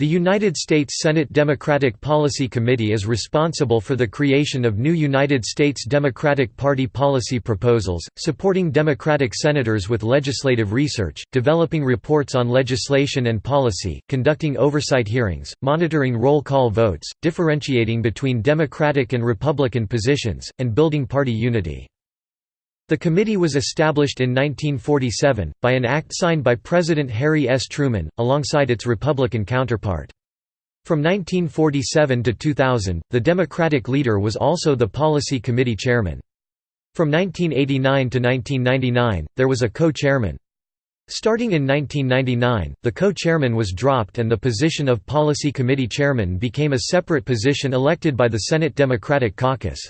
The United States Senate Democratic Policy Committee is responsible for the creation of new United States Democratic Party policy proposals, supporting Democratic senators with legislative research, developing reports on legislation and policy, conducting oversight hearings, monitoring roll call votes, differentiating between Democratic and Republican positions, and building party unity. The committee was established in 1947, by an act signed by President Harry S. Truman, alongside its Republican counterpart. From 1947 to 2000, the Democratic leader was also the Policy Committee chairman. From 1989 to 1999, there was a co-chairman. Starting in 1999, the co-chairman was dropped and the position of Policy Committee chairman became a separate position elected by the Senate Democratic Caucus.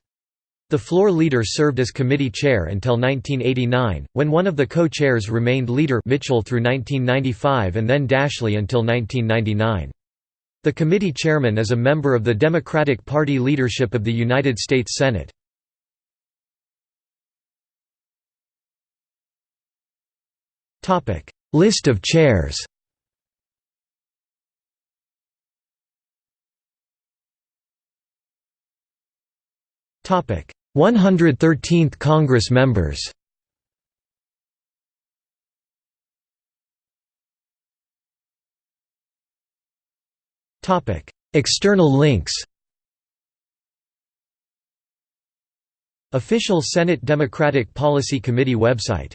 The floor leader served as committee chair until 1989, when one of the co-chairs remained leader Mitchell through 1995 and then Daschle until 1999. The committee chairman is a member of the Democratic Party leadership of the United States Senate. List of chairs Topic: 113th Congress members. External links. Official Senate Democratic Policy Committee website